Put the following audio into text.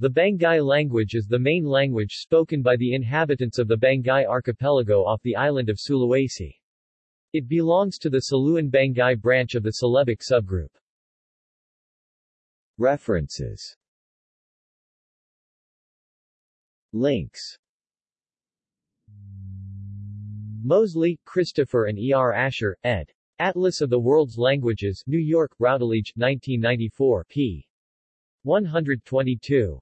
The Banggai language is the main language spoken by the inhabitants of the Banggai archipelago off the island of Sulawesi. It belongs to the Saluan Banggai branch of the Celebic subgroup. References Links Moseley, Christopher and E. R. Asher, ed. Atlas of the World's Languages, New York, Routledge, 1994, p. 122.